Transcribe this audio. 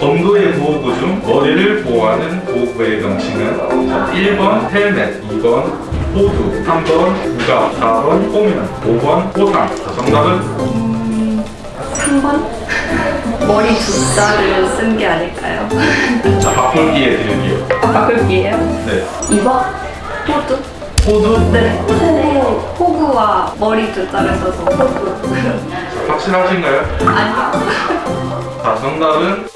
검도의 보호구 중 머리를 보호하는 보호구의 명칭은 1번 헬멧, 2번 호두, 3번 부가, 4번 꼬면, 5번 호상. 정답은 3번? 머리 두 자를 쓴 게 아닐까요? 자, 바꿀기에 드릴게요. 바꿀게요. 네. 2번? 호두? 호두? 네. 호구. 호구와 머리 두 자를 써서 호구. 확실하신가요? 아니요. 자, 정답은